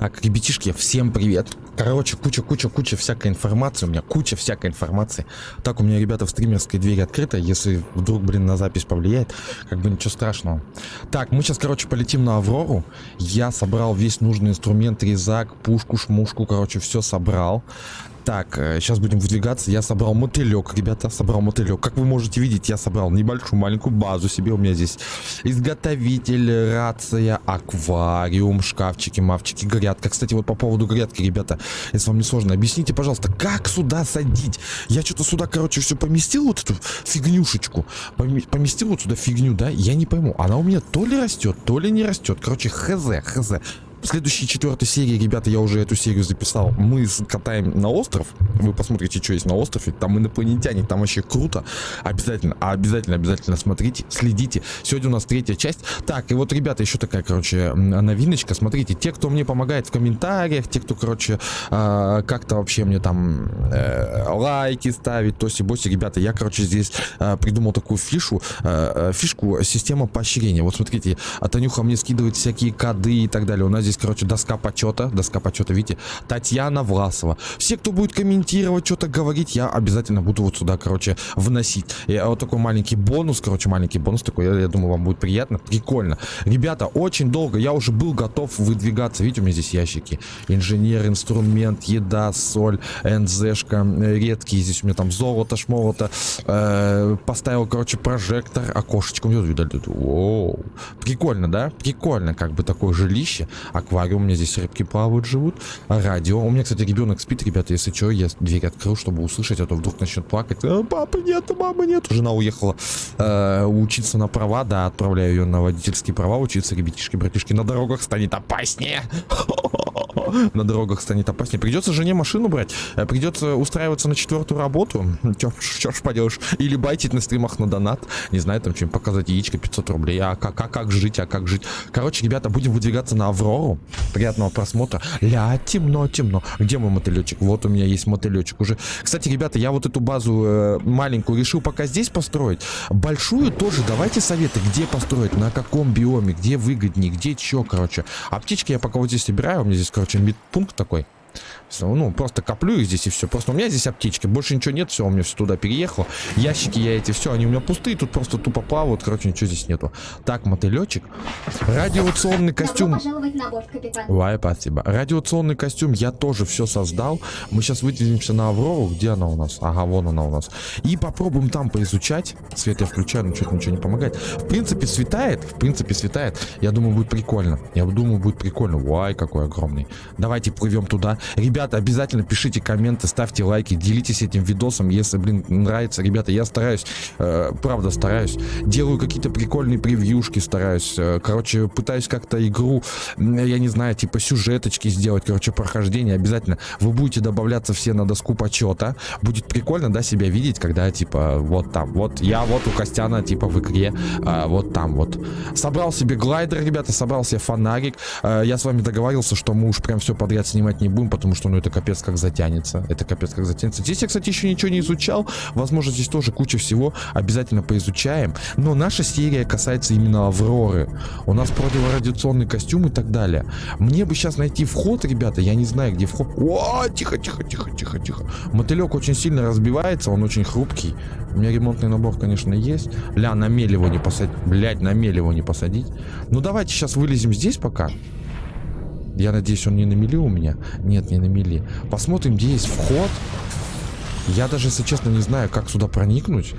Так, ребятишки, всем привет. Короче, куча-куча-куча всякой информации. У меня куча всякой информации. Так, у меня, ребята, в стримерской двери открыта. Если вдруг, блин, на запись повлияет, как бы ничего страшного. Так, мы сейчас, короче, полетим на Аврору. Я собрал весь нужный инструмент, резак, пушку, шмушку, короче, все собрал. Так, сейчас будем выдвигаться. Я собрал мотылек, ребята, собрал мотылек. Как вы можете видеть, я собрал небольшую маленькую базу себе. У меня здесь изготовитель, рация, аквариум, шкафчики, мавчики, грядка. Кстати, вот по поводу грядки, ребята, если вам не сложно, объясните, пожалуйста, как сюда садить? Я что-то сюда, короче, все поместил, вот эту фигнюшечку. Поместил вот сюда фигню, да? Я не пойму, она у меня то ли растет, то ли не растет. Короче, хз, хз. В следующей четвертой серии, ребята, я уже эту серию записал. Мы катаем на остров. Вы посмотрите, что есть на острове. Там инопланетяне, там вообще круто. Обязательно, обязательно, обязательно смотрите, следите. Сегодня у нас третья часть. Так, и вот, ребята, еще такая, короче, новиночка. Смотрите, те, кто мне помогает в комментариях, те, кто, короче, э, как-то вообще мне там э, лайки ставит, тоси-боси, ребята, я, короче, здесь э, придумал такую фишу, э, фишку, система поощрения. Вот смотрите, Танюха мне скидывает всякие коды и так далее. У нас здесь, короче, доска почета. Доска почета, видите? Татьяна Власова. Все, кто будет комментировать, что-то говорить, я обязательно буду вот сюда, короче, вносить. И вот такой маленький бонус, короче, маленький бонус такой. Я, я думаю, вам будет приятно. Прикольно. Ребята, очень долго. Я уже был готов выдвигаться. Видите, у меня здесь ящики. Инженер, инструмент, еда, соль, НЗшка, редкие. Здесь у меня там золото, шмолото. Э, поставил, короче, прожектор. Окошечко. Воу. Прикольно, да? Прикольно, как бы такое жилище аквариум, у меня здесь рыбки плавают, живут, радио. У меня, кстати, ребенок спит, ребята, если что, я дверь открыл, чтобы услышать, а то вдруг начнет плакать. А, папы нет, мамы нет. Жена уехала э, учиться на права, да, отправляю ее на водительские права учиться, ребятишки, братишки, на дорогах станет опаснее. на дорогах станет опаснее. Придется жене машину брать, э, придется устраиваться на четвертую работу. Чё, ж поделаешь? Или байтить на стримах на донат. Не знаю, там чем показать яичко 500 рублей. А как, а как жить, а как жить? Короче, ребята, будем выдвигаться на Аврору. Приятного просмотра. Ля, темно, темно. Где мой мотылечек? Вот у меня есть мотылечек уже. Кстати, ребята, я вот эту базу э, маленькую решил пока здесь построить. Большую тоже давайте советы, где построить, на каком биоме, где выгоднее, где чё, короче. Аптечки я пока вот здесь собираю. У меня здесь, короче, медпункт такой. Ну, просто коплю их здесь и все. Просто у меня здесь аптечки. Больше ничего нет. Все, у меня все туда переехало. Ящики я эти, все, они у меня пустые. Тут просто тупо плавают. Короче, ничего здесь нету. Так, мотылечек. Радиационный костюм. Ой, спасибо. Радиационный костюм я тоже все создал. Мы сейчас выделимся на Аврору. Где она у нас? Ага, вон она у нас. И попробуем там поизучать. Свет я включаю, но что-то ничего не помогает. В принципе, светает. В принципе, светает. Я думаю, будет прикольно. Я думаю, будет прикольно. Вай, какой огромный. Давайте плывем туда. Ребята, обязательно пишите комменты, ставьте лайки, делитесь этим видосом, если, блин, нравится. Ребята, я стараюсь, э, правда стараюсь. Делаю какие-то прикольные превьюшки, стараюсь. Э, короче, пытаюсь как-то игру, я не знаю, типа сюжеточки сделать, короче, прохождение. Обязательно вы будете добавляться все на доску почета. Будет прикольно, да, себя видеть, когда, типа, вот там, вот я вот у Костяна, типа, в игре, э, вот там вот. Собрал себе глайдер, ребята, собрал себе фонарик. Э, я с вами договорился, что мы уж прям все подряд снимать не будем, потому что, ну, это капец как затянется. Это капец как затянется. Здесь я, кстати, еще ничего не изучал. Возможно, здесь тоже куча всего. Обязательно поизучаем. Но наша серия касается именно Авроры. У нас противорадиационный костюм и так далее. Мне бы сейчас найти вход, ребята. Я не знаю, где вход. О, тихо, тихо, тихо, тихо, тихо. Мотылек очень сильно разбивается. Он очень хрупкий. У меня ремонтный набор, конечно, есть. Ля, на мель его не посадить. Блять, на мель его не посадить. Ну, давайте сейчас вылезем здесь пока. Я надеюсь, он не на мели у меня. Нет, не на мели. Посмотрим, где есть вход. Я даже, если честно, не знаю, как сюда проникнуть.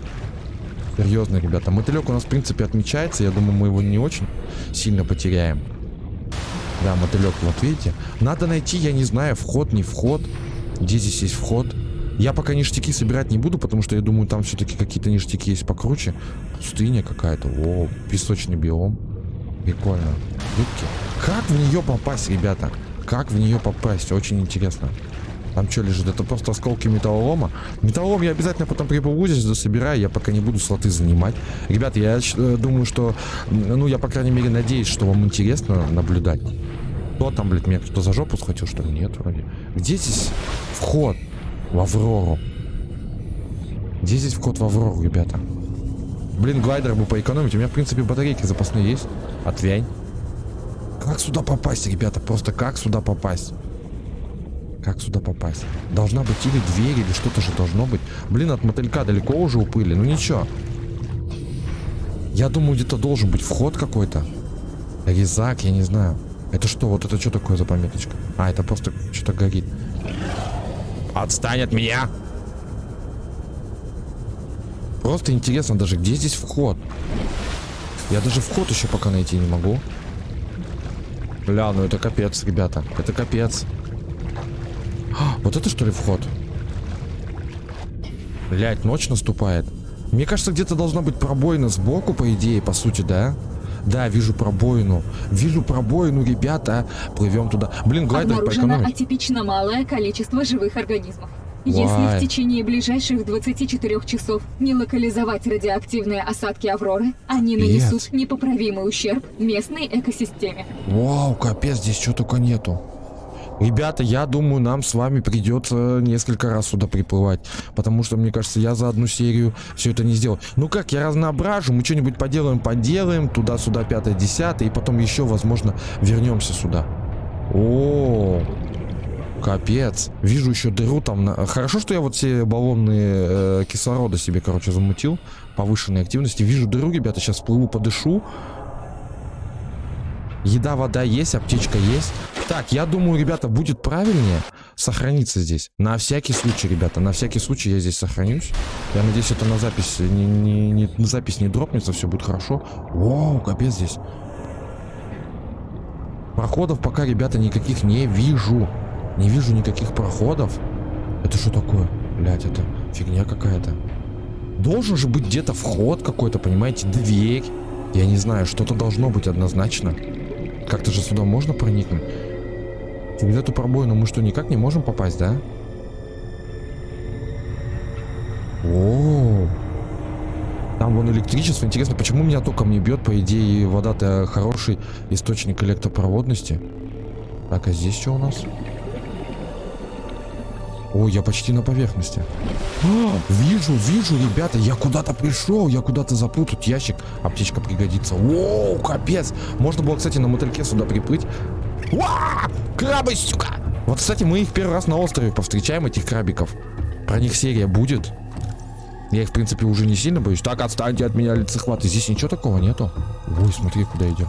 Серьезно, ребята. Мотылек у нас, в принципе, отмечается. Я думаю, мы его не очень сильно потеряем. Да, мотылек, вот видите. Надо найти, я не знаю, вход, не вход. Где здесь есть вход? Я пока ништяки собирать не буду, потому что я думаю, там все-таки какие-то ништяки есть покруче. Пустыня какая-то. О, песочный биом. Прикольно. Рыбки. Как в нее попасть, ребята? Как в нее попасть? Очень интересно. Там что лежит? Это просто осколки металлолома. Металлолом я обязательно потом приплыву здесь засобираю. Я пока не буду слоты занимать. Ребята, я э, думаю, что... Ну, я, по крайней мере, надеюсь, что вам интересно наблюдать. Кто там, блядь, меня кто за жопу схватил, что ли? Нет, вроде. Где здесь вход в Аврору? Где здесь вход в Аврору, ребята? Блин, глайдер бы поэкономить. У меня, в принципе, батарейки запасные есть. Отвянь. Как сюда попасть, ребята? Просто как сюда попасть? Как сюда попасть? Должна быть или дверь, или что-то же должно быть. Блин, от мотылька далеко уже уплыли. Ну ничего. Я думаю, где-то должен быть вход какой-то. Резак, я не знаю. Это что? Вот это что такое за пометочка? А, это просто что-то горит. Отстань от меня! Просто интересно даже, где здесь вход? Я даже вход еще пока найти не могу. Бля, ну это капец, ребята. Это капец. А, вот это что ли вход? Блять, ночь наступает. Мне кажется, где-то должна быть пробоина сбоку, по идее, по сути, да? Да, вижу пробоину. Вижу пробоину, ребята. Плывем туда. Блин, глайдер Обнаружено поэкономить. атипично малое количество живых организмов. Если в течение ближайших 24 часов не локализовать радиоактивные осадки Авроры, они нанесут непоправимый ущерб местной экосистеме. Вау, капец, здесь что только нету. Ребята, я думаю, нам с вами придется несколько раз сюда приплывать. Потому что, мне кажется, я за одну серию все это не сделал. Ну как, я разноображу, мы что-нибудь поделаем, поделаем. Туда-сюда, пятое, десятое. И потом еще, возможно, вернемся сюда. О, капец. Вижу еще дыру там. Хорошо, что я вот все баллонные э, кислорода себе, короче, замутил. Повышенной активности. Вижу дыру, ребята, сейчас всплыву, подышу. Еда, вода есть, аптечка есть. Так, я думаю, ребята, будет правильнее сохраниться здесь. На всякий случай, ребята, на всякий случай я здесь сохранюсь. Я надеюсь, это на запись не, не- не- на запись не дропнется, все будет хорошо. Воу, капец здесь. Проходов пока, ребята, никаких не вижу. Не вижу никаких проходов. Это что такое? Блять, это фигня какая-то. Должен же быть где-то вход какой-то, понимаете, дверь. Я не знаю, что-то должно быть однозначно. Как-то же сюда можно проникнуть? Через эту пробоину мы что, никак не можем попасть, да? О, там вон электричество. Интересно, почему меня током не бьет? По идее, вода-то хороший источник электропроводности. Так, а здесь что у нас? О, я почти на поверхности. А, вижу, вижу, ребята, я куда-то пришел, я куда-то. Тут ящик, аптечка пригодится. Воу, капец. Можно было, кстати, на мотыльке сюда приплыть. Уа! Крабы, сука! Вот, кстати, мы их первый раз на острове повстречаем, этих крабиков. Про них серия будет. Я их, в принципе, уже не сильно боюсь. Так, отстаньте от меня, лицехваты. Здесь ничего такого нету. Ой, смотри, куда идем.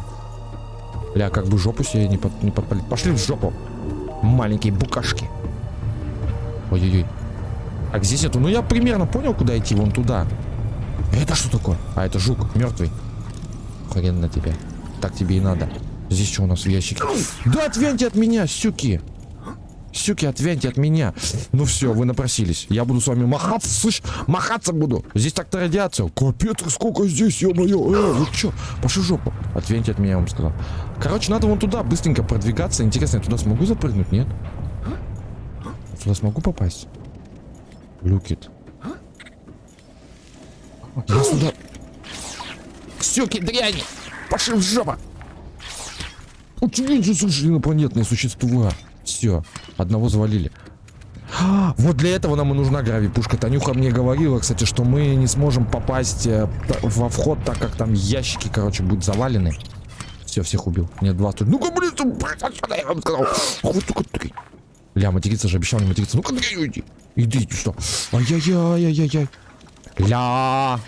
Бля, как бы жопу себе не, под, не подпалить. Пошли в жопу. Маленькие букашки. Ой-ой-ой. Так, здесь нету. Ну, я примерно понял, куда идти. Вон туда. Это что такое? А, это жук. Мертвый. Хрен на тебя. Так тебе и надо. Здесь что у нас в ящике? Да отвяньте от меня, сюки. Сюки, отвяньте от меня. Ну все, вы напросились. Я буду с вами махаться, слышь? Махаться буду. Здесь так-то радиация. Капец, сколько здесь, ё-моё. Э, вы чё? Пошли жопу. Отвяньте от меня, я вам сказал. Короче, надо вон туда быстренько продвигаться. Интересно, я туда смогу запрыгнуть, нет? Туда смогу попасть? Люкит. Я сюда... Сюки, дряни! Пошли в жопу! Удивительно, слушай, инопланетные существа. Все, одного завалили. А, Вот для этого нам и нужна гравипушка. Танюха мне говорила, кстати, что мы не сможем попасть э, во вход, так как там ящики, короче, будут завалены. Все, всех убил. Нет, два тут. Ну-ка, блин, ты, блядь, отсюда, я вам сказал. Ах, вы только дрянь. Ля, материться же, обещал не материться. Ну-ка, иди. Иди, что? Ай-яй-яй-яй-яй. Ля.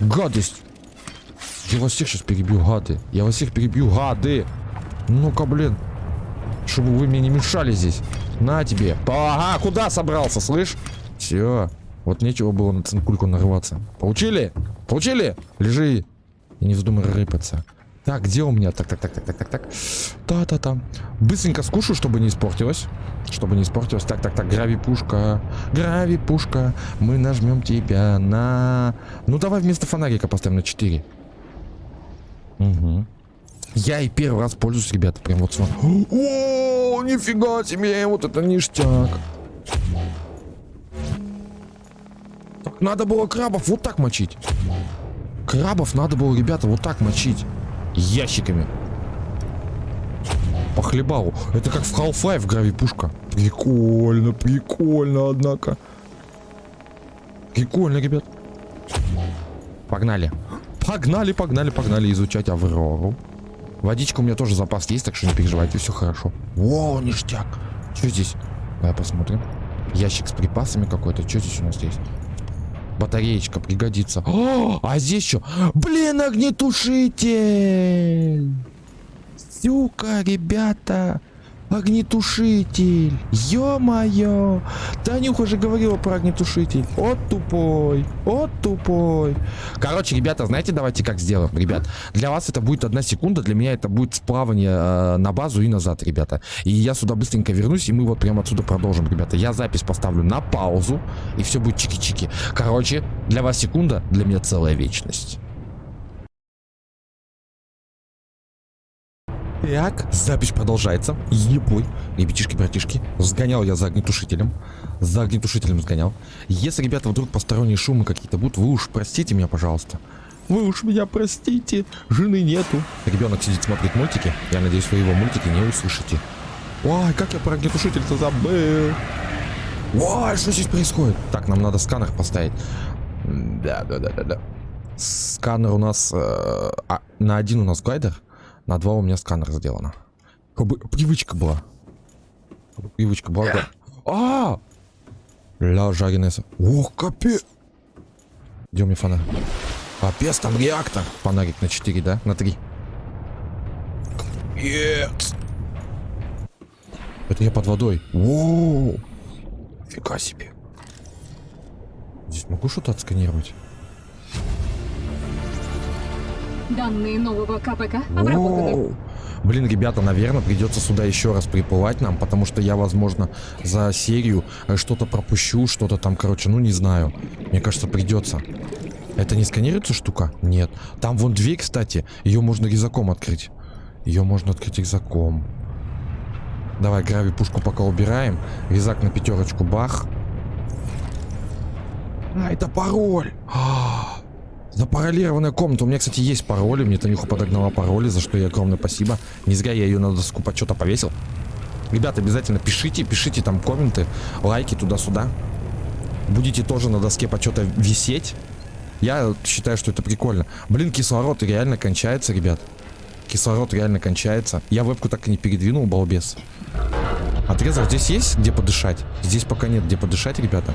Гадость. Я вас всех сейчас перебью, гады. Я вас всех перебью, гады. Ну-ка, блин. Чтобы вы мне не мешали здесь. На тебе. Ага, куда собрался, слышь? Все. Вот нечего было на цинкульку нарываться. Получили? Получили? Лежи. И не вздумай рыпаться. Так, где у меня? Так, так, так, так, так, так, так. Та-та-та. Быстренько скушаю, чтобы не испортилось. Чтобы не испортилось. Так, так, так, грави-пушка. Грави-пушка. Мы нажмем тебя на... Ну, давай вместо фонарика поставим на 4. Угу. Я и первый раз пользуюсь, ребята, прям вот с вами. О, нифига себе, вот это ништяк. Надо было крабов вот так мочить. Крабов надо было, ребята, вот так мочить. Ящиками. По хлебалу. Это как в Half-Life гравипушка. Прикольно, прикольно, однако. Прикольно, ребят. Погнали. Погнали, погнали, погнали изучать Аврору. Водичка у меня тоже запас есть, так что не переживайте, все хорошо. О, ништяк. Что здесь? Давай посмотрим. Ящик с припасами какой-то. Что здесь у нас есть? Батареечка пригодится. О, а здесь что? Блин, огнетушитель! Сука, ребята! Огнетушитель! Ё-моё! Танюха же говорила про огнетушитель. От тупой! От тупой! Короче, ребята, знаете, давайте как сделаем, ребят. Для вас это будет одна секунда, для меня это будет сплавание э, на базу и назад, ребята. И я сюда быстренько вернусь, и мы вот прямо отсюда продолжим, ребята. Я запись поставлю на паузу, и все будет чики-чики. Короче, для вас секунда, для меня целая вечность. Так, запись продолжается. Ебой. Ребятишки, братишки. Сгонял я за огнетушителем. За огнетушителем сгонял. Если, ребята, вдруг посторонние шумы какие-то будут, вы уж простите меня, пожалуйста. Вы уж меня простите. Жены нету. Ребенок сидит, смотрит мультики. Я надеюсь, вы его мультики не услышите. Ой, как я про огнетушитель-то забыл. Ой, что здесь происходит? Так, нам надо сканер поставить. Да, да, да, да, да. Сканер у нас... Э, а, на один у нас гайдер. На два у меня сканер сделано. Как бы привычка была. Как бы привычка была. да. А! Ля, жареная. Ох, капец. Где у меня фонарь? Капец, там реактор. Фонарик на 4, да? На 3. Капец. Это я под водой. Воу. Фига себе. Здесь могу что-то отсканировать? Данные нового КПК обработаны. Воу. Блин, ребята, наверное, придется сюда еще раз приплывать нам, потому что я, возможно, за серию э, что-то пропущу, что-то там, короче, ну не знаю. Мне кажется, придется. Это не сканируется штука? Нет. Там вон дверь, кстати, ее можно резаком открыть. Ее можно открыть резаком. Давай, грави пушку пока убираем. Резак на пятерочку, бах. А, это пароль. А, Запаролированная комната. У меня, кстати, есть пароли. Мне Танюха подогнала пароли, за что ей огромное спасибо. Не зря я ее на доску почета повесил. Ребята, обязательно пишите, пишите там комменты, лайки туда-сюда. Будете тоже на доске почета висеть. Я считаю, что это прикольно. Блин, кислород реально кончается, ребят. Кислород реально кончается. Я вебку так и не передвинул, балбес. Отрезок здесь есть где подышать? Здесь пока нет где подышать, ребята.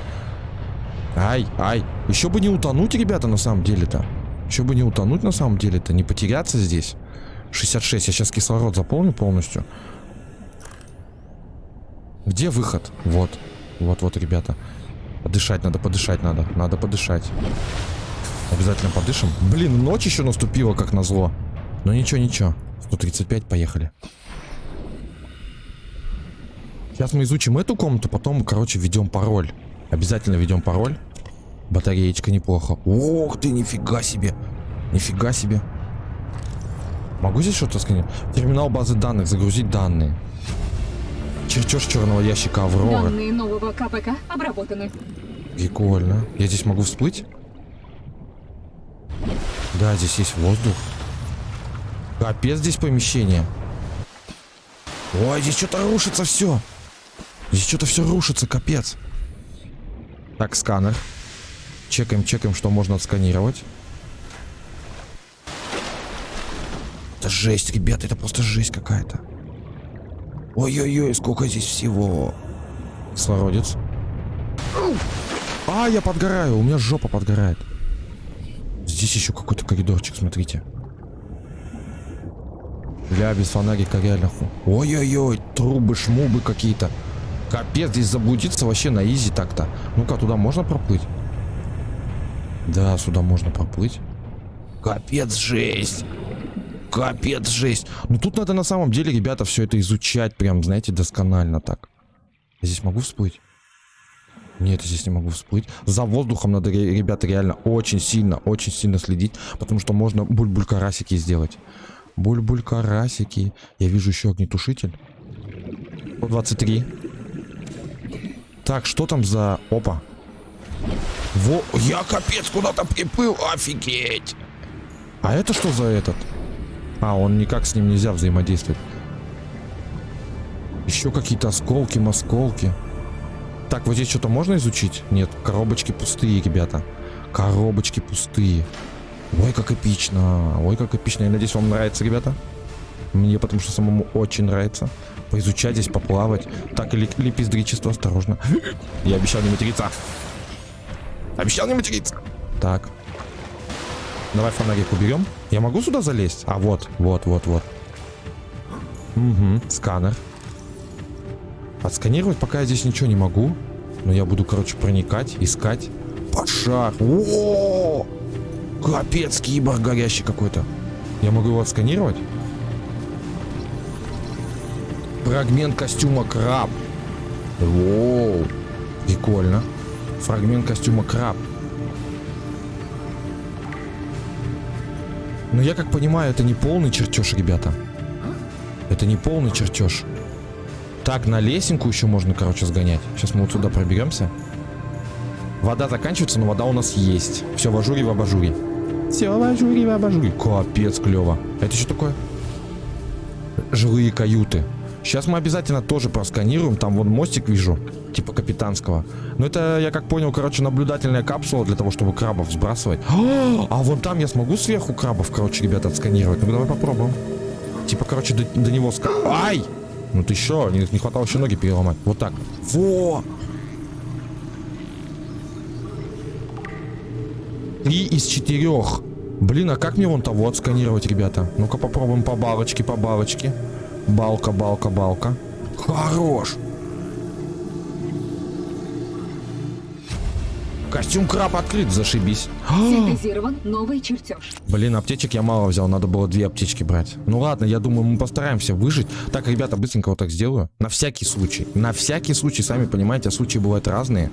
Ай, ай. Еще бы не утонуть, ребята, на самом деле-то. Еще бы не утонуть, на самом деле-то. Не потеряться здесь. 66. Я сейчас кислород заполню полностью. Где выход? Вот. Вот, вот, ребята. Подышать надо, подышать надо. Надо подышать. Обязательно подышим. Блин, ночь еще наступила, как назло. Но ничего, ничего. 135, поехали. Сейчас мы изучим эту комнату, потом, короче, введем пароль. Обязательно введем пароль. Батареечка неплохо. Ох ты, нифига себе. Нифига себе. Могу здесь что-то сканировать? Терминал базы данных, загрузить данные. Чертеж черного ящика Аврора. Данные нового КПК обработаны. Прикольно. Я здесь могу всплыть? Да, здесь есть воздух. Капец здесь помещение. Ой, здесь что-то рушится все. Здесь что-то все рушится, капец. Так, сканер. Чекаем, чекаем, что можно отсканировать. Это жесть, ребята, это просто жесть какая-то. Ой-ой-ой, сколько здесь всего. Кислородец. А, я подгораю, у меня жопа подгорает. Здесь еще какой-то коридорчик, смотрите. Ля, без фонарика реально ху. Ой-ой-ой, трубы, шмубы какие-то. Капец, здесь заблудиться вообще на изи так-то. Ну-ка, туда можно проплыть? Да, сюда можно проплыть. Капец, жесть. Капец, жесть. Ну тут надо на самом деле, ребята, все это изучать прям, знаете, досконально так. Я здесь могу всплыть? Нет, я здесь не могу всплыть. За воздухом надо, ре- ребята, реально очень сильно, очень сильно следить, потому что можно буль-буль-карасики сделать. Буль-буль-карасики. Я вижу еще огнетушитель. 123. Так, что там за... Опа. Во... Я капец куда-то приплыл. Офигеть. А это что за этот? А, он никак с ним нельзя взаимодействовать. Еще какие-то осколки, москолки. Так, вот здесь что-то можно изучить? Нет, коробочки пустые, ребята. Коробочки пустые. Ой, как эпично. Ой, как эпично. Я надеюсь, вам нравится, ребята. Мне потому что самому очень нравится поизучать здесь, поплавать. Так, или лепездричество, осторожно. Я обещал не материться. Обещал не материться. Так. Давай фонарик уберем. Я могу сюда залезть? А, вот, вот, вот, вот. Угу, сканер. Отсканировать пока я здесь ничего не могу. Но я буду, короче, проникать, искать. Пошаг. О! Капец, киборг горящий какой-то. Я могу его отсканировать? Фрагмент костюма краб. Воу. Прикольно. Фрагмент костюма краб. Но я как понимаю, это не полный чертеж, ребята. Это не полный чертеж. Так, на лесенку еще можно, короче, сгонять. Сейчас мы вот сюда проберемся. Вода заканчивается, но вода у нас есть. Все в ажуре, в абажуре. Все в ажуре, в абажуре. Капец, клево. Это что такое? Жилые каюты. Сейчас мы обязательно тоже просканируем. Там вон мостик вижу, типа капитанского. Но это, я как понял, короче, наблюдательная капсула для того, чтобы крабов сбрасывать. А, а вон там я смогу сверху крабов, короче, ребята, отсканировать. Ну давай попробуем. Типа, короче, до, до него ска... Ай! Ну ты еще, не, не хватало еще ноги переломать. Вот так. Во! Три из четырех. Блин, а как мне вон того отсканировать, ребята? Ну-ка попробуем по балочке, по балочке. Балка, балка, балка. Хорош. Костюм краб открыт, зашибись. Синтезирован новый чертеж. Блин, аптечек я мало взял, надо было две аптечки брать. Ну ладно, я думаю, мы постараемся выжить. Так, ребята, быстренько вот так сделаю. На всякий случай. На всякий случай, сами понимаете, а случаи бывают разные.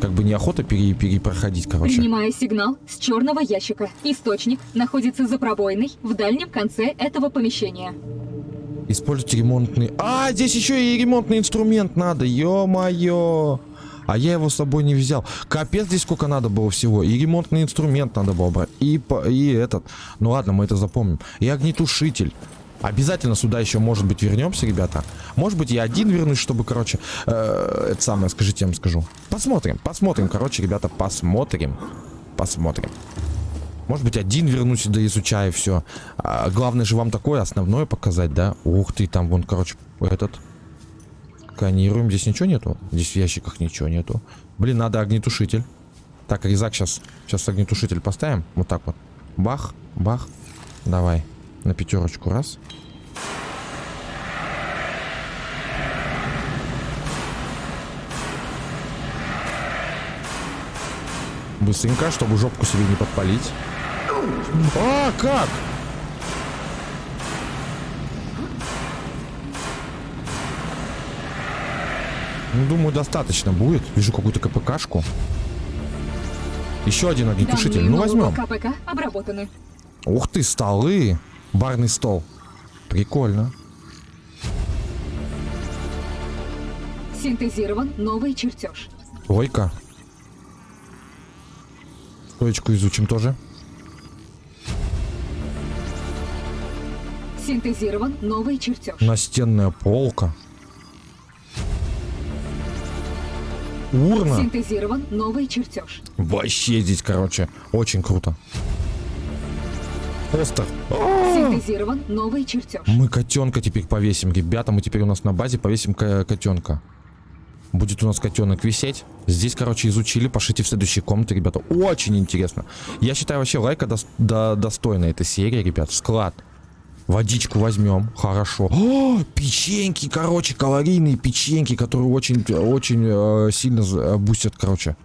Как бы неохота пере перепроходить, короче. Принимаю сигнал с черного ящика. Источник находится за пробоиной в дальнем конце этого помещения. Используйте ремонтный... А, здесь еще и ремонтный инструмент надо, ё-моё. А я его с собой не взял. Капец, здесь сколько надо было всего. И ремонтный инструмент надо было брать. И, и этот. Ну ладно, мы это запомним. И огнетушитель. Обязательно сюда еще, может быть, вернемся, ребята. Может быть, я один вернусь, чтобы, короче, э, это самое, скажите, я вам скажу. Посмотрим, посмотрим, короче, ребята, посмотрим. Посмотрим. Может быть, один вернусь, да изучаю все. А, главное же вам такое основное показать, да? Ух ты, там вон, короче, этот. Сканируем. Здесь ничего нету? Здесь в ящиках ничего нету. Блин, надо огнетушитель. Так, резак сейчас. Сейчас огнетушитель поставим. Вот так вот. Бах, бах. Давай. На пятерочку. Раз. Быстренько, чтобы жопку себе не подпалить. А, как? Ну, думаю, достаточно будет. Вижу какую-то КПКшку. Еще один огнетушитель. Данные Ну, возьмем. КПК обработаны. Ух ты, столы. Барный стол. Прикольно. Синтезирован новый чертеж. Ой-ка. Стоечку изучим тоже. Синтезирован новый чертеж. Настенная полка. Урна. Синтезирован новый чертеж. Вообще здесь, короче, очень круто. Постер. Синтезирован новый чертеж. Мы котенка теперь повесим, ребята. Мы теперь у нас на базе повесим ко- котенка. Будет у нас котенок висеть. Здесь, короче, изучили. Пошлите в следующие комнаты, ребята. Очень интересно. Я считаю, вообще лайка дос- до- достойна этой серии, ребят. Склад. Водичку возьмем. Хорошо. О, печеньки, короче, калорийные печеньки, которые очень, очень э, сильно э, бустят, короче.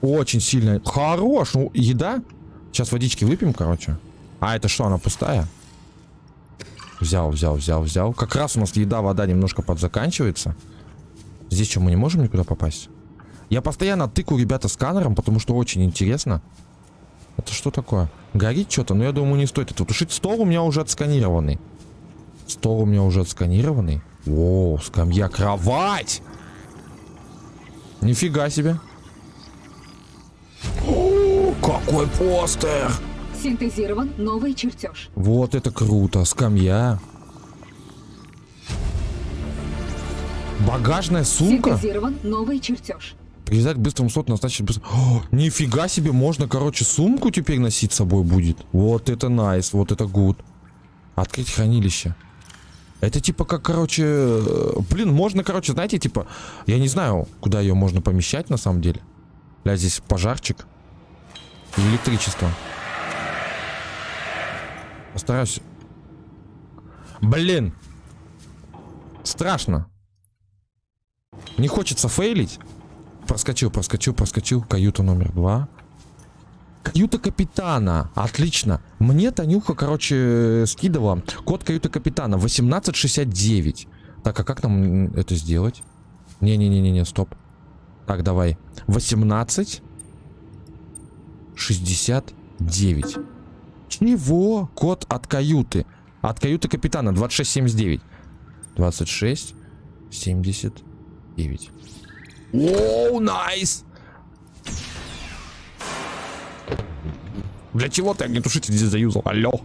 Очень сильно. Хорош. Ну, еда. Сейчас водички выпьем, короче. А это что, она пустая? Взял, взял, взял, взял. Как раз у нас еда, вода немножко подзаканчивается. Здесь что, мы не можем никуда попасть? Я постоянно тыкаю, ребята, сканером, потому что очень интересно. Это что такое? Горит что-то, но я думаю, не стоит это тушить. Стол у меня уже отсканированный. Стол у меня уже отсканированный. О, скамья, кровать! Нифига себе. О, какой постер! Синтезирован новый чертеж. Вот это круто, скамья. Багажная сумка? Синтезирован новый чертеж. Привязать к быстрому слоту, назначить быстро... О, нифига себе, можно, короче, сумку теперь носить с собой будет. Вот это найс, вот это гуд. Открыть хранилище. Это типа как, короче... э, Блин, можно, короче, знаете, типа... Я не знаю, куда ее можно помещать на самом деле. Бля, здесь пожарчик. И электричество. Постараюсь... Блин! Страшно. Не хочется фейлить. Проскочил, проскочил, проскочил. Каюта номер два. Каюта капитана. Отлично. Мне Танюха, короче, скидывала код каюты капитана 1869. Так, а как нам это сделать? Не-не-не-не, стоп. Так, давай. 18 69. Чего? Код от каюты. От каюты капитана 2679. 26 79. Оу, найс! Для чего ты огнетушитель здесь заюзал? Алло.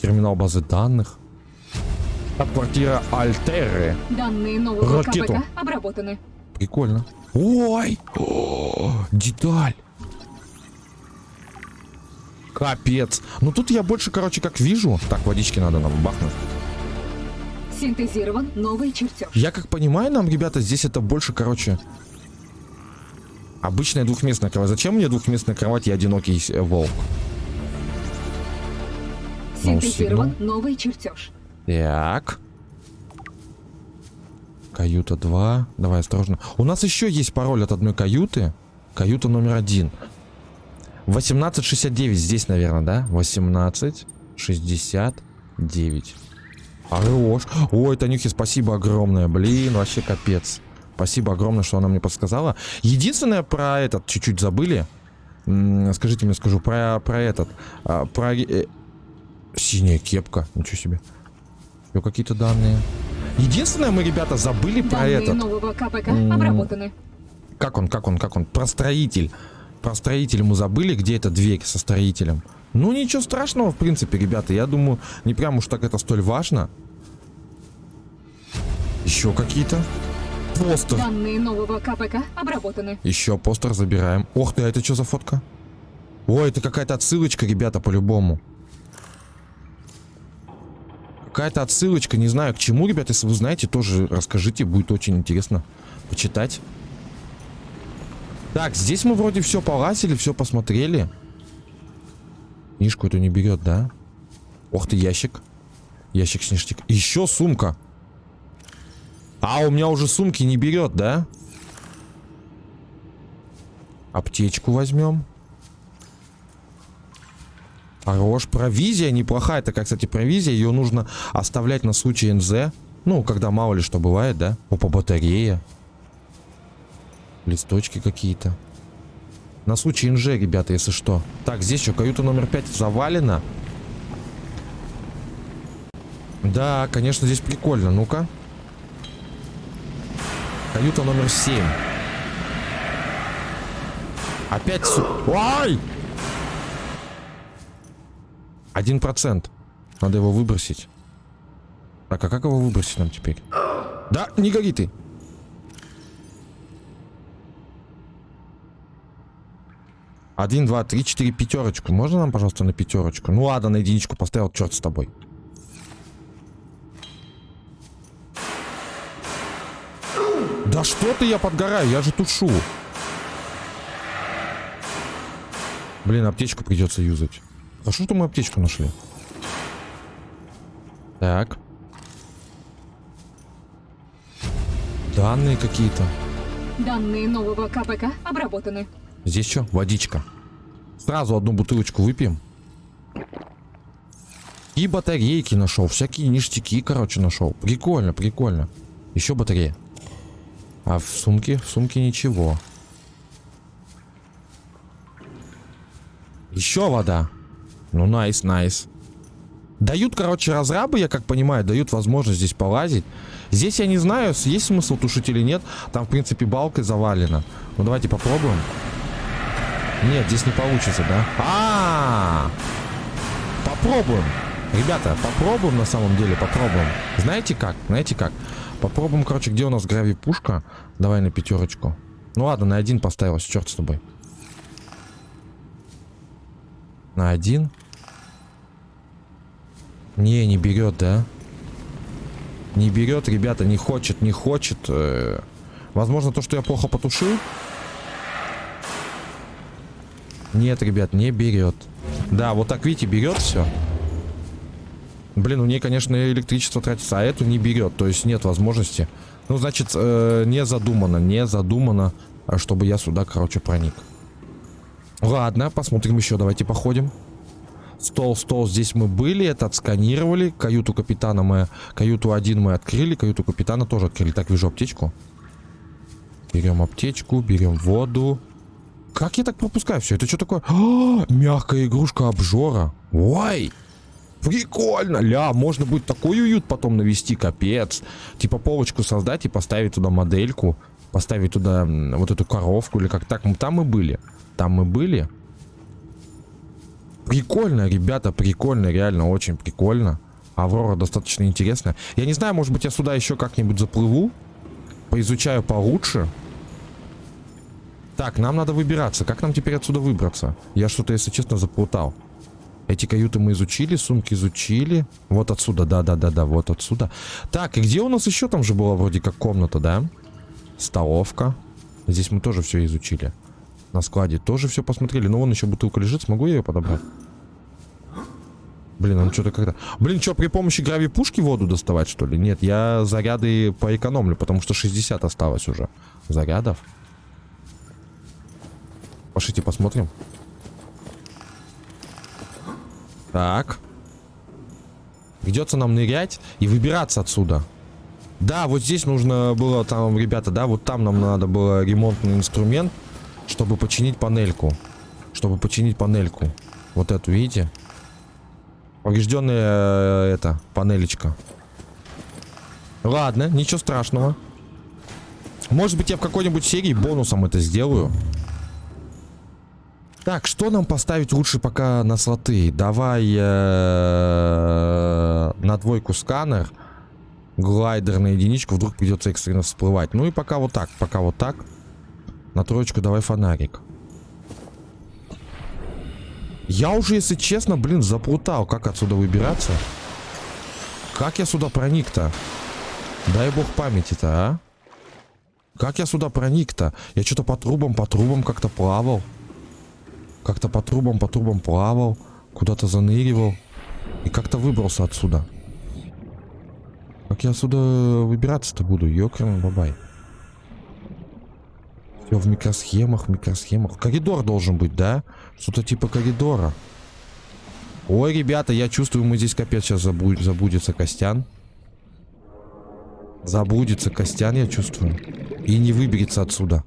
Терминал базы данных. Квартира Альтеры. Данные нового Ракету. КПК обработаны. Прикольно. Ой! О, деталь. Капец. Ну тут я больше, короче, как вижу. Так, водички надо нам бахнуть. Синтезирован новый чертеж. Я как понимаю, нам, ребята, здесь это больше, короче... Обычная двухместная кровать. Зачем мне двухместная кровать и одинокий э, волк? Синтезирован новый чертеж. Так. Каюта 2. Давай осторожно. У нас еще есть пароль от одной каюты. Каюта номер один. 1869 здесь, наверное, да? 1869. Хорош. Ой, Танюхе, спасибо огромное. Блин, вообще капец. Спасибо огромное, что она мне подсказала. Единственное про этот чуть-чуть забыли. М, Скажите мне, скажу, про, про этот. а, Про... э, Синяя кепка. Ничего себе. Еще какие-то данные. Единственное, мы, ребята, забыли про Данные этот. нового КПК обработаны. Как он, как он, как он? Про строитель. Про строитель мы забыли, где эта дверь со строителем. Ну, ничего страшного, в принципе, ребята. Я думаю, не прям уж так это столь важно. Еще какие-то. Постер. Данные нового КПК обработаны. Еще постер забираем. Ох ты, а это что за фотка? Ой, это какая-то отсылочка, ребята, по-любому. Какая-то отсылочка, не знаю к чему, ребята, если вы знаете, тоже расскажите, будет очень интересно почитать. Так, здесь мы вроде все полазили, все посмотрели. Книжку эту не берет, да? Ох ты, ящик. Ящик с ништяк. Еще сумка. А, у меня уже сумки не берет, да? Аптечку возьмем. Хорош. Провизия неплохая. Такая, кстати, провизия. Ее нужно оставлять на случай НЗ. Ну, когда мало ли что бывает, да? Опа, батарея. Листочки какие-то. На случай НЖ, ребята, если что. Так, здесь что, каюта номер 5 завалена. Да, конечно, здесь прикольно. Ну-ка. Каюта номер 7. Опять. Ай! Один процент. Надо его выбросить. Так, а как его выбросить нам теперь? Да, не гори ты. Один, два, три, четыре, пятерочку. Можно нам, пожалуйста, на пятерочку? Ну ладно, на единичку поставил, черт с тобой. Да что ты, я подгораю, я же тушу. Блин, аптечку придется юзать. А что мы аптечку нашли? Так. Данные какие-то. Данные нового КПК обработаны. Здесь что? Водичка. Сразу одну бутылочку выпьем. И батарейки нашел. Всякие ништяки, короче, нашел. Прикольно, прикольно. Еще батарея. А в сумке? В сумке ничего. Еще вода. Ну, найс, найс. Дают, короче, разрабы, я как понимаю, дают возможность здесь полазить. Здесь я не знаю, есть смысл тушить или нет. Там, в принципе, балкой завалено. Ну, давайте попробуем. Нет, здесь не получится, да? А, -а, а Попробуем. Ребята, попробуем на самом деле, попробуем. Знаете как? Знаете как? Попробуем, короче, где у нас грави-пушка. Давай на пятерочку. Ну ладно, на один поставилась, черт с тобой. На один. Не, не берет, да? Не берет, ребята, не хочет, не хочет. Э, Возможно, то, что я плохо потушил. Нет, ребят, не берет. Да, вот так, видите, берет все. Блин, у нее, конечно, электричество тратится, а эту не берет. То есть нет возможности. Ну, значит, э, не задумано, не задумано, а чтобы я сюда, короче, проник. Ладно, посмотрим еще, давайте походим. Стол, стол, здесь мы были, это отсканировали. Каюту капитана мы, каюту один мы открыли, каюту капитана тоже открыли. Так, вижу аптечку. Берем аптечку, берем воду. Как я так пропускаю все? Это что такое? А, мягкая игрушка обжора. Ой! Прикольно! Ля, можно будет такой уют потом навести, капец. Типа полочку создать и поставить туда модельку. Поставить туда вот эту коровку или как так. Там мы были. Там мы были. Прикольно, ребята, прикольно, реально очень прикольно. Аврора достаточно интересная. Я не знаю, может быть я сюда еще как-нибудь заплыву. Поизучаю получше. Так, нам надо выбираться. Как нам теперь отсюда выбраться? Я что-то, если честно, заплутал. Эти каюты мы изучили, сумки изучили. Вот отсюда, да-да-да-да, вот отсюда. Так, и где у нас еще там же была вроде как комната, да? Столовка. Здесь мы тоже все изучили. На складе тоже все посмотрели. Но вон еще бутылка лежит, смогу я ее подобрать? Блин, он что-то когда... Блин, что, при помощи грави-пушки воду доставать, что ли? Нет, я заряды поэкономлю, потому что 60 осталось уже зарядов. Пошлите посмотрим. Так. Придется нам нырять и выбираться отсюда. Да, вот здесь нужно было там, ребята, да, вот там нам надо было ремонтный инструмент, чтобы починить панельку. Чтобы починить панельку. Вот эту, видите? Поврежденная э, эта панелечка. Ладно, ничего страшного. Может быть, я в какой-нибудь серии бонусом это сделаю. Так, что нам поставить лучше пока на слоты? Давай э, на двойку сканер. Глайдер на единичку. Вдруг придется экстренно всплывать. Ну и пока вот так. Пока вот так. На троечку давай фонарик. Я уже, если честно, блин, заплутал. Как отсюда выбираться? Как я сюда проник-то? Дай бог памяти-то, а? Как я сюда проник-то? Я что-то по трубам, по трубам как-то плавал. Как-то по трубам, по трубам плавал. Куда-то заныривал. И как-то выбрался отсюда. Как я отсюда выбираться-то буду? Ёкарный бабай. Все в микросхемах, микросхемах. Коридор должен быть, да? Что-то типа коридора. Ой, ребята, я чувствую, мы здесь капец сейчас забудь, забудется Костян. Забудется Костян, я чувствую. И не выберется отсюда.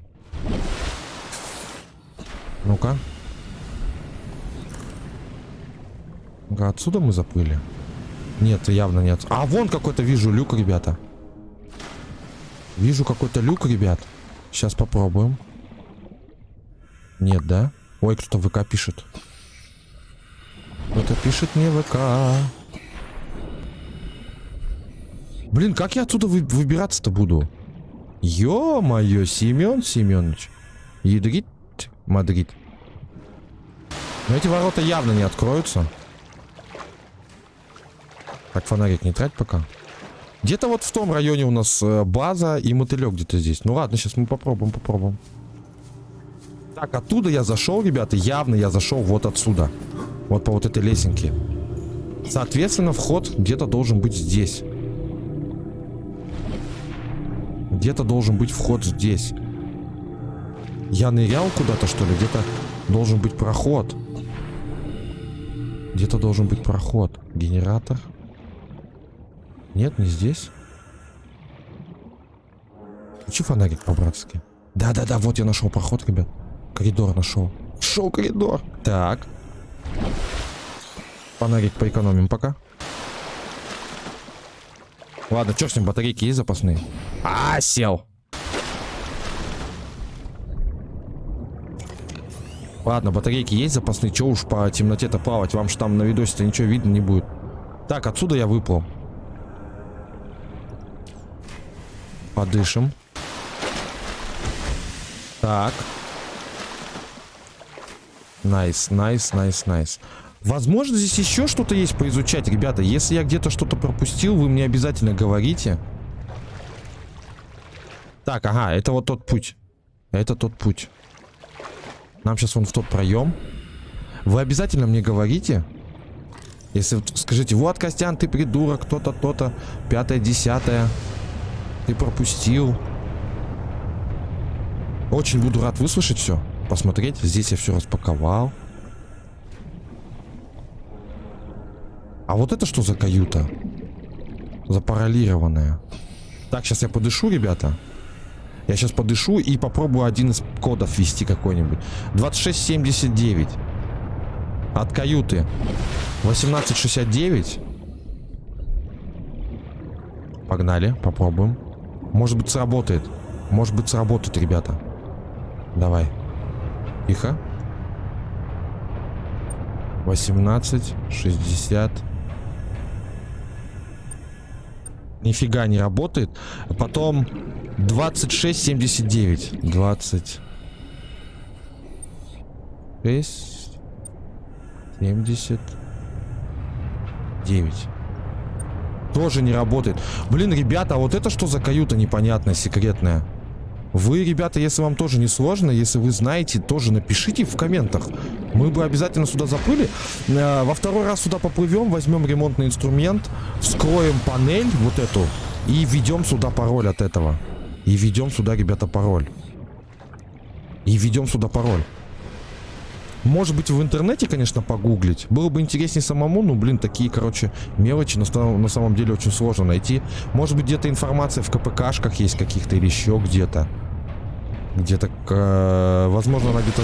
Ну-ка. Ну-ка, отсюда мы заплыли? Нет, явно нет. А, вон какой-то вижу люк, ребята. Вижу какой-то люк, ребят. Сейчас попробуем. Нет, да? Ой, кто-то ВК пишет. Кто-то пишет мне ВК. Блин, как я отсюда вы выбираться-то буду? Ё-моё, Семен Семенович. Ядрит Мадрид. Но эти ворота явно не откроются. Так, фонарик не трать пока. Где-то вот в том районе у нас э, база и мотылек где-то здесь. Ну ладно, сейчас мы попробуем, попробуем. Так, оттуда я зашел, ребята. Явно я зашел вот отсюда. Вот по вот этой лесенке. Соответственно, вход где-то должен быть здесь. Где-то должен быть вход здесь. Я нырял куда-то, что ли? Где-то должен быть проход. Где-то должен быть проход. Генератор. Нет, не здесь. Включи фонарик по-братски. Да-да-да, вот я нашел проход, ребят. Коридор нашел. Шел коридор. Так. Фонарик поэкономим пока. Ладно, что с ним, батарейки есть запасные? А, сел. Ладно, батарейки есть запасные. Че уж по темноте-то плавать? Вам же там на видосе-то ничего видно не будет. Так, отсюда я выплыл. Подышим. Так. Nice, nice, nice, nice. Возможно, здесь еще что-то есть поизучать, ребята. Если я где-то что-то пропустил, вы мне обязательно говорите. Так, ага, это вот тот путь. Это тот путь. Нам сейчас вон в тот проем. Вы обязательно мне говорите. Если скажите, вот, Костян, ты придурок, то-то, то-то, пятое, десятое. Ты пропустил. Очень буду рад выслушать все. Посмотреть. Здесь я все распаковал. А вот это что за каюта? Запаралированная. Так, сейчас я подышу, ребята. Я сейчас подышу и попробую один из кодов ввести какой-нибудь. 2679. От каюты. 1869. Погнали, попробуем. Может быть сработает. Может быть сработает, ребята. Давай. Тихо. 18, 60. Нифига не работает. Потом 26, 79. 20. 6. 70. 9. Тоже не работает. Блин, ребята, а вот это что за каюта непонятная, секретная? Вы, ребята, если вам тоже не сложно, если вы знаете, тоже напишите в комментах. Мы бы обязательно сюда заплыли. Э, во второй раз сюда поплывем, возьмем ремонтный инструмент, вскроем панель вот эту и введем сюда пароль от этого. И введем сюда, ребята, пароль. И введем сюда пароль. Может быть, в интернете, конечно, погуглить. Было бы интереснее самому, ну, блин, такие, короче, мелочи на, на самом деле очень сложно найти. Может быть, где-то информация в КПКшках есть каких-то или еще где-то. Где-то, э, возможно, она где-то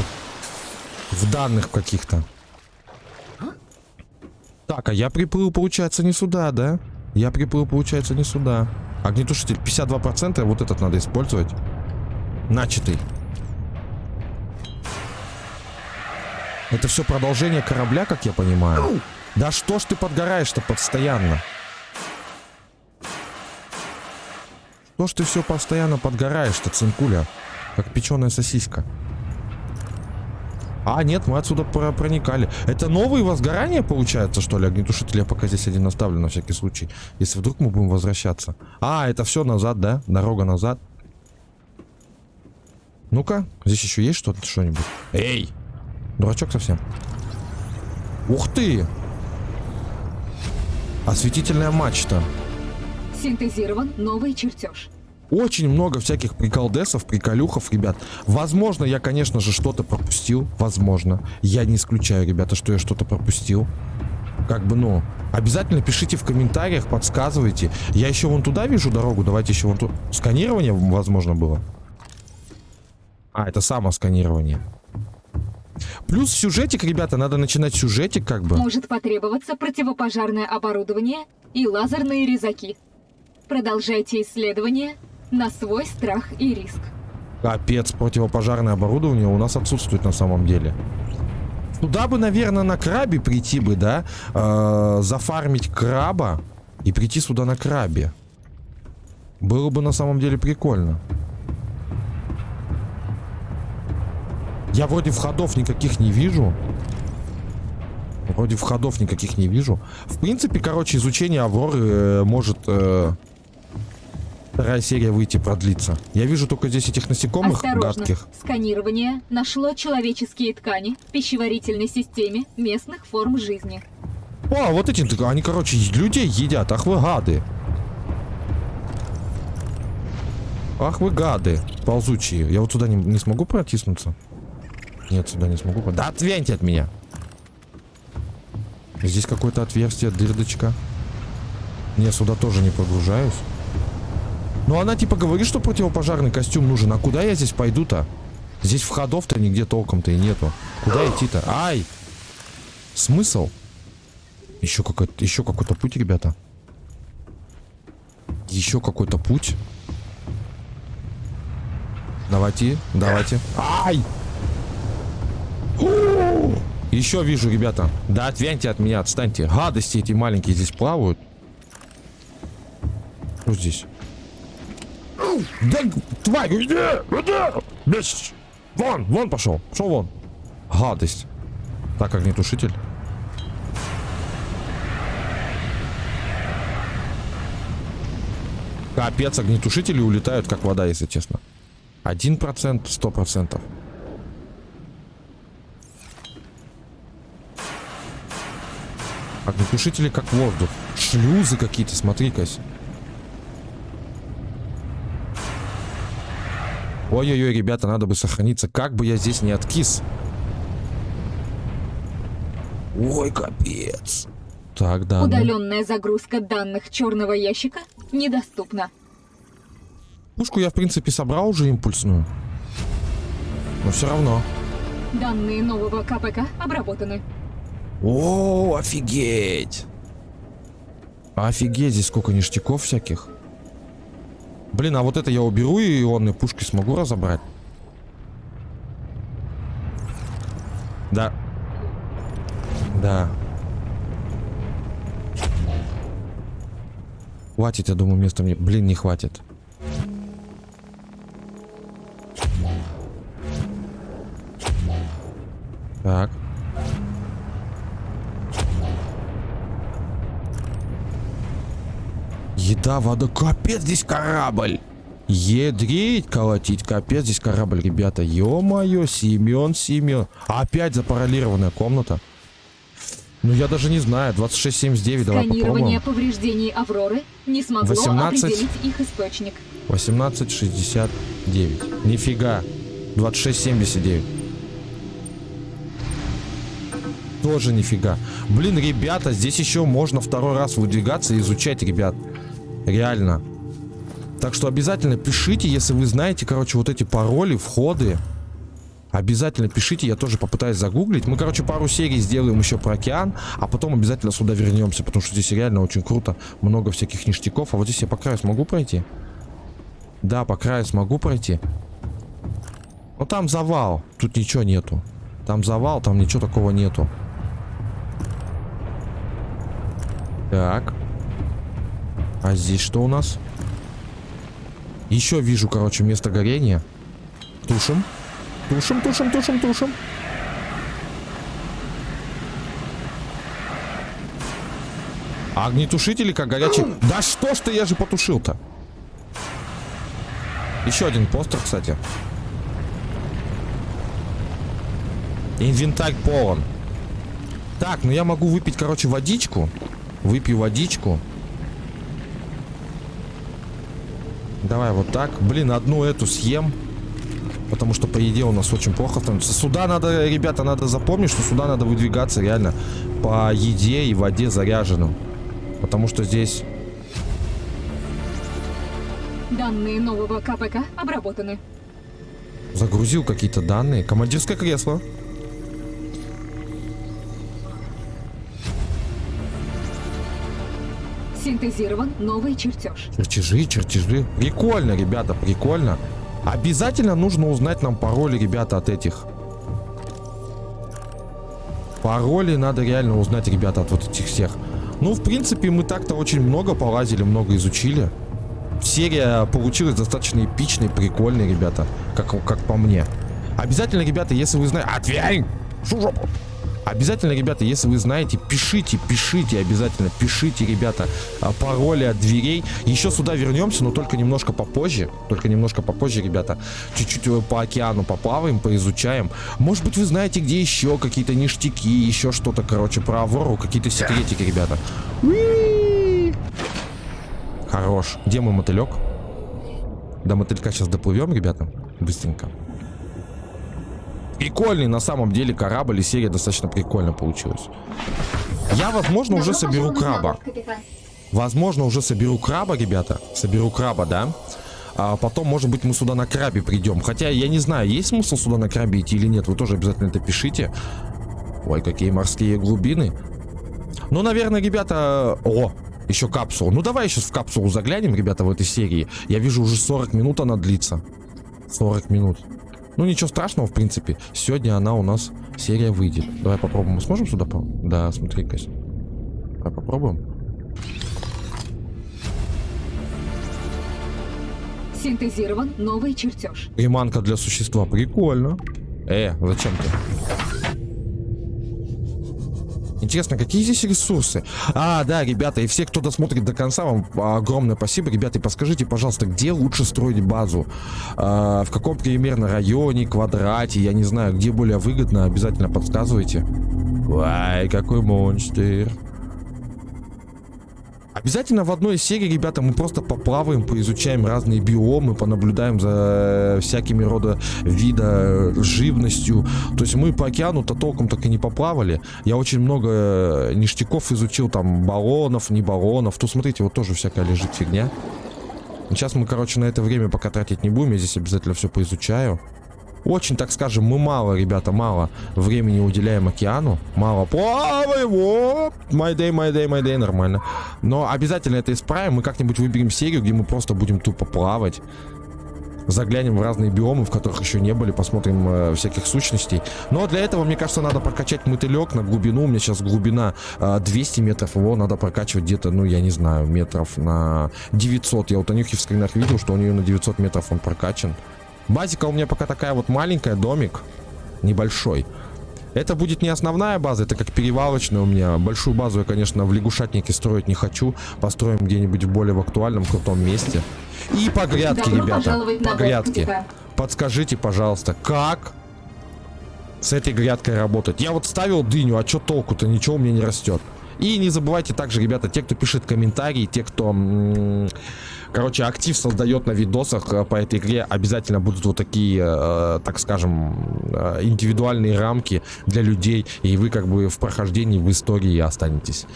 в данных каких-то. Так, а я приплыл, получается, не сюда, да? Я приплыл, получается, не сюда. Огнетушитель 52%, вот этот надо использовать. Начатый. Это все продолжение корабля, как я понимаю. Да что ж ты подгораешь-то постоянно? Что ж ты все постоянно подгораешь-то, цинкуля? Как печеная сосиска. А, нет, мы отсюда про проникали. Это новые возгорания, получается, что ли? Огнетушитель я пока здесь один оставлю на всякий случай. Если вдруг мы будем возвращаться. А, это все назад, да? Дорога назад. Ну-ка, здесь еще есть что-то, что-нибудь? Эй! Дурачок совсем. Ух ты! Осветительная мачта. Синтезирован новый чертеж. Очень много всяких приколдесов, приколюхов, ребят. Возможно, я, конечно же, что-то пропустил. Возможно. Я не исключаю, ребята, что я что-то пропустил. Как бы, ну, обязательно пишите в комментариях, подсказывайте. Я еще вон туда вижу дорогу. Давайте еще вон туда. Сканирование, возможно, было. А, это само сканирование. Плюс сюжетик, ребята, надо начинать сюжетик как бы. Может потребоваться противопожарное оборудование и лазерные резаки. Продолжайте исследование на свой страх и риск. Капец, противопожарное оборудование у нас отсутствует на самом деле. Туда бы, наверное, на крабе прийти бы, да? Э -э зафармить краба и прийти сюда на крабе. Было бы на самом деле прикольно. Я вроде входов никаких не вижу. Вроде входов никаких не вижу. В принципе, короче, изучение Авроры э, может... Э, вторая серия выйти продлиться. Я вижу только здесь этих насекомых Осторожно. гадких. Сканирование нашло человеческие ткани в пищеварительной системе местных форм жизни. О, вот эти, они, короче, людей едят. Ах вы гады. Ах вы гады, ползучие. Я вот сюда не, не смогу протиснуться? Нет, сюда не смогу. Да отвяньте от меня. Здесь какое-то отверстие, дырдочка. Не, сюда тоже не погружаюсь. Ну, она типа говорит, что противопожарный костюм нужен. А куда я здесь пойду-то? Здесь входов-то нигде толком-то и нету. Куда идти-то? Ай! Смысл? Еще какой-то еще какой-то путь, ребята. Еще какой-то путь. Давайте, давайте. Ай! Еще вижу, ребята. Да отвяньте от меня, отстаньте. Гадости эти маленькие здесь плавают. Что здесь. Да, тварь, иди, иди. Вон, вон пошел. Пошел вон. Гадость. Так, как огнетушитель. Капец, огнетушители улетают, как вода, если честно. 1%, 100%. Огнетушители как воздух. Шлюзы какие-то, смотри-ка. Ой-ой-ой, ребята, надо бы сохраниться. Как бы я здесь не откис. Ой, капец. Так, да. ну. Удаленная загрузка данных черного ящика недоступна. Пушку я, в принципе, собрал уже импульсную. Но все равно. Данные нового КПК обработаны. О, офигеть. Офигеть, здесь сколько ништяков всяких. Блин, а вот это я уберу и ионной пушкой смогу разобрать? Да. Да. Хватит, я думаю, места мне... Блин, не хватит. Так. Еда, вода. Капец, здесь корабль. Едрить, колотить. Капец, здесь корабль, ребята. Ё-моё, Семен, Семен. Опять запараллированная комната. Ну, я даже не знаю. 2679, давай Сканирование попробуем. повреждений Авроры не смогло 18. определить их источник. 1869. Нифига. 2679. Тоже нифига. Блин, ребята, здесь еще можно второй раз выдвигаться и изучать, ребят. Реально. Так что обязательно пишите, если вы знаете, короче, вот эти пароли, входы. Обязательно пишите, я тоже попытаюсь загуглить. Мы, короче, пару серий сделаем еще про океан, а потом обязательно сюда вернемся, потому что здесь реально очень круто. Много всяких ништяков. А вот здесь я по краю смогу пройти? Да, по краю смогу пройти. Ну там завал. Тут ничего нету. Там завал, там ничего такого нету. Так. А здесь что у нас? Еще вижу, короче, место горения. Тушим. Тушим, тушим, тушим, тушим. Огнетушители как горячие. Да что ж ты, я же потушил-то. Еще один постер, кстати. Инвентарь полон. Так, ну я могу выпить, короче, водичку. Выпью водичку. Давай вот так. Блин, одну эту съем. Потому что по еде у нас очень плохо становится. Сюда надо, ребята, надо запомнить, что сюда надо выдвигаться реально по еде и воде заряженным. Потому что здесь... Данные нового КПК обработаны. Загрузил какие-то данные. Командирское кресло. Синтезирован новый чертеж. Чертежи, чертежи. Прикольно, ребята, прикольно. Обязательно нужно узнать нам пароли, ребята, от этих. Пароли надо реально узнать, ребята, от вот этих всех. Ну, в принципе, мы так-то очень много полазили, много изучили. Серия получилась достаточно эпичной, прикольной, ребята, как, как по мне. Обязательно, ребята, если вы знаете... Отвянь! Шу! Обязательно, ребята, если вы знаете, пишите, пишите, обязательно пишите, ребята, а, пароли от дверей. Еще сюда вернемся, но только немножко попозже. Только немножко попозже, ребята. Чуть-чуть э, по океану поплаваем, поизучаем. Может быть, вы знаете, где еще какие-то ништяки, еще что-то, короче, про Аврору, какие-то секретики, ребята. Хорош. Где мой мотылек? До мотылька сейчас доплывем, ребята. Быстренько. Прикольный на самом деле корабль и серия достаточно прикольно получилась. Я, возможно, уже соберу краба. Возможно, уже соберу краба, ребята. Соберу краба, да? А потом, может быть, мы сюда на крабе придем. Хотя, я не знаю, есть смысл сюда на крабе идти или нет. Вы тоже обязательно это пишите. Ой, какие морские глубины. Ну, наверное, ребята... О, еще капсулу. Ну, давай сейчас в капсулу заглянем, ребята, в этой серии. Я вижу, уже 40 минут она длится. 40 минут. Ну, ничего страшного, в принципе. Сегодня она у нас, серия выйдет. Давай попробуем. Мы сможем сюда по... Да, смотри-ка. Давай попробуем. Синтезирован новый чертеж. Приманка для существа. Прикольно. Э, зачем ты? Интересно, какие здесь ресурсы? А, да, ребята, и все, кто досмотрит до конца, вам огромное спасибо. Ребята, и подскажите, пожалуйста, где лучше строить базу? А, в каком примерно районе, квадрате, я не знаю, где более выгодно, обязательно подсказывайте. Ай, какой монстр. Обязательно в одной серии, ребята, мы просто поплаваем, поизучаем разные биомы, понаблюдаем за всякими рода вида живностью. То есть мы по океану-то толком так и не поплавали. Я очень много ништяков изучил, там, баллонов, не баллонов. Тут, смотрите, вот тоже всякая лежит фигня. Сейчас мы, короче, на это время пока тратить не будем. Я здесь обязательно все поизучаю. Очень, так скажем, мы мало, ребята, мало времени уделяем океану. Мало плаваем. Вот. My day, my day, my day. Нормально. Но обязательно это исправим. Мы как-нибудь выберем серию, где мы просто будем тупо плавать. Заглянем в разные биомы, в которых еще не были, посмотрим э, всяких сущностей. Но для этого, мне кажется, надо прокачать мотылек на глубину. У меня сейчас глубина э, 200 метров, его надо прокачивать где-то, ну, я не знаю, метров на 900. Я у Танюхи в скринах видел, что у нее на 900 метров он прокачан. Базика у меня пока такая вот маленькая, домик небольшой. Это будет не основная база, это как перевалочная у меня. Большую базу я, конечно, в лягушатнике строить не хочу. Построим где-нибудь в более в актуальном, крутом месте. И по грядке, Добро ребята. По грядке. Подскажите, пожалуйста, как с этой грядкой работать? Я вот ставил дыню, а что толку-то? Ничего у меня не растет. И не забывайте также, ребята, те, кто пишет комментарии, те, кто, короче, актив создает на видосах э, по этой игре, обязательно будут вот такие, э, так скажем, э, индивидуальные рамки для людей, и вы как бы в прохождении, в истории останетесь.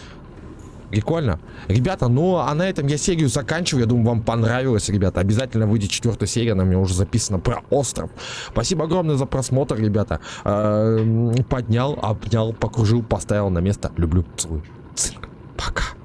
Прикольно. Ребята, ну а на этом я серию заканчиваю. Я думаю, вам понравилось, ребята. Обязательно выйдет четвертая серия. Она меня уже записана про остров. Спасибо огромное за просмотр, ребята. Э, Поднял, обнял, покружил, поставил на место. Люблю, целую. Цинк. Пока.